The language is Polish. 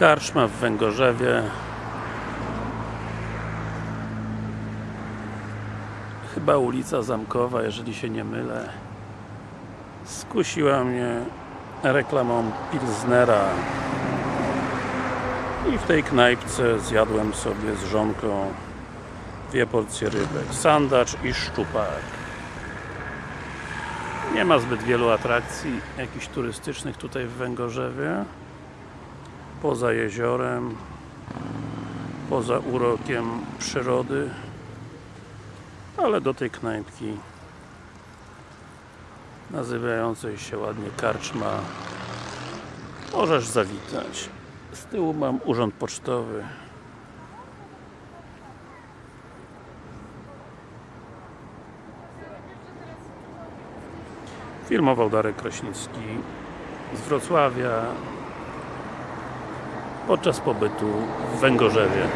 Karczma w Węgorzewie. Chyba ulica Zamkowa, jeżeli się nie mylę. Skusiła mnie reklamą Pilsnera i w tej knajpce zjadłem sobie z żonką dwie porcje rybek, sandacz i szczupak. Nie ma zbyt wielu atrakcji jakichś turystycznych tutaj w Węgorzewie poza jeziorem poza urokiem przyrody ale do tej knajpki nazywającej się ładnie Karczma możesz zawitać. Z tyłu mam urząd pocztowy. Filmował Darek Kraśnicki z Wrocławia podczas pobytu w Węgorzewie